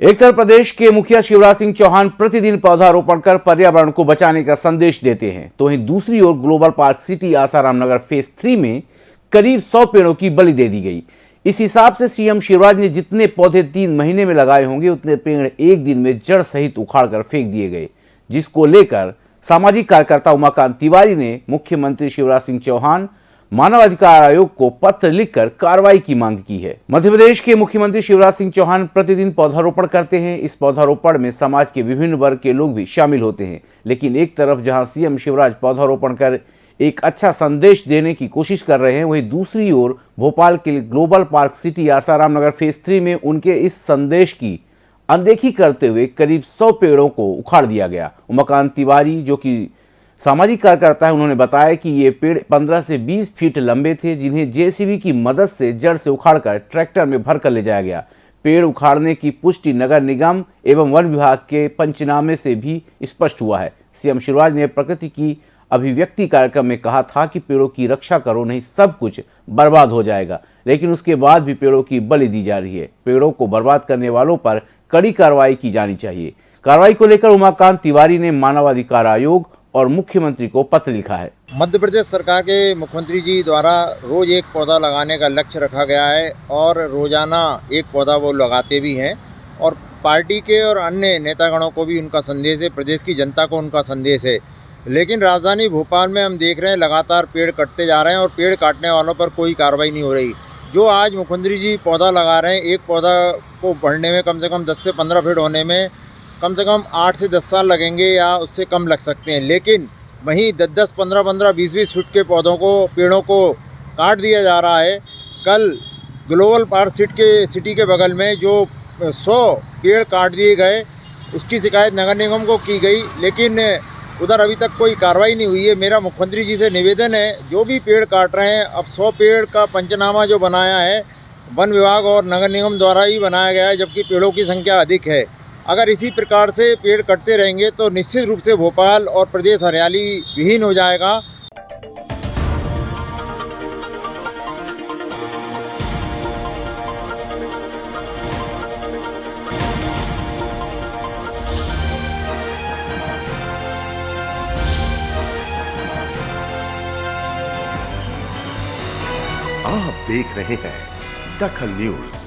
एक तरफ़ प्रदेश के मुखिया शिवराज सिंह चौहान प्रतिदिन पौधारोपण कर पर्यावरण को बचाने का संदेश देते हैं तो वहीं दूसरी ओर global park city Asaram Nagar phase three में करीब 100 पेड़ों की बलि दे दी गई। इस हिसाब से सीएम शिवराज ने जितने पौधे तीन महीने में लगाए होंगे, उतने पेड़ एक दिन में जड़ सहित उखाड़कर फेंक दिए गए, जिसको लेकर सामाजिक कार्यकर्ता उमाकांत तिवारी ने मुख्यमंत्री शिवराज सिंह चौहान मानवाधिकार आयोग को पत्र लिखकर कार्रवाई की मांग की है। मध्य प्रदेश के मुख्यमंत्री शिवराज सिंह चौहान प्रतिदिन पौधारोपण करते हैं। इस पौधारोपण में समाज के विभिन्न वर्ग के लोग भी शामिल होते हैं। लेकिन एक तरफ़ जहाँ सीएम शिवराज पौधारोपण कर एक अच्छा संदेश देने की कोशिश कर रहे हैं, वहीं दूसरी ओर भोपाल के global park city Asaram Nagar phase three में उनके इस संदेश की अनदेखी करते हुए करीब सौ पेड़ों को उखाड़ दिया गया। उमाकांत तिवारी, जो कि सामाजिक कार्यकर्ता है उन्होंने बताया कि ये पेड़ 15 से 20 फीट लंबे थे, जिन्हें जेसीबी की मदद से जड़ से उखाड़कर ट्रैक्टर में भरकर ले जाया गया। पेड़ उखाड़ने की पुष्टि नगर निगम एवं वन विभाग के पंचनामे से भी स्पष्ट हुआ है। सीएम शिवराज ने प्रकृति की अभिव्यक्ति कार्यक्रम में कहा था कि पेड़ों की रक्षा करो, नहीं सब कुछ बर्बाद हो जाएगा, लेकिन उसके बाद भी पेड़ों की बलि दी जा रही है। पेड़ों को बर्बाद करने वालों पर कड़ी कार्रवाई की जानी चाहिए। कार्रवाई को लेकर उमाकांत तिवारी ने मानवाधिकार आयोग और मुख्यमंत्री को पत्र लिखा है। मध्य प्रदेश सरकार के मुख्यमंत्री जी द्वारा रोज़ एक पौधा लगाने का लक्ष्य रखा गया है और रोज़ाना एक पौधा वो लगाते भी हैं और पार्टी के और अन्य नेतागणों को भी उनका संदेश है, प्रदेश की जनता को उनका संदेश है। लेकिन राजधानी भोपाल में हम देख रहे हैं, लगातार पेड़ कटते जा रहे हैं और पेड़ काटने वालों पर कोई कार्रवाई नहीं हो रही। जो आज मुख्यमंत्री जी पौधा लगा रहे हैं, एक पौधा को बढ़ने में कम से कम 10 से 15 फीट होने में कम से कम आठ से दस साल लगेंगे या उससे कम लग सकते हैं। लेकिन वहीं दस दस, पंद्रह पंद्रह, बीस बीस फुट के पौधों को, पेड़ों को काट दिया जा रहा है। कल ग्लोबल पार्क सिट के, सिटी के बगल में जो सौ पेड़ काट दिए गए, उसकी शिकायत नगर निगम को की गई, लेकिन उधर अभी तक कोई कार्रवाई नहीं हुई है। मेरा मुख्यमंत्री जी से निवेदन है, जो भी पेड़ काट रहे हैं, अब सौ पेड़ का पंचनामा जो बनाया है, वन विभाग और नगर निगम द्वारा ही बनाया गया है, जबकि पेड़ों की संख्या अधिक है। अगर इसी प्रकार से पेड़ कटते रहेंगे तो निश्चित रूप से भोपाल और प्रदेश हरियाली विहीन हो जाएगा। आप देख रहे हैं दखल न्यूज़।